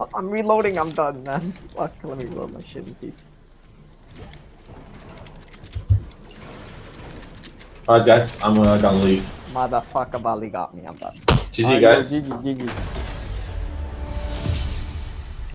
I'm reloading, I'm done, man. Fuck, let me reload my shit in peace. Uh, Alright guys, I'm uh, gonna leave. Motherfucker Bali got me, I'm done. GG Alright, yo. GG, GG.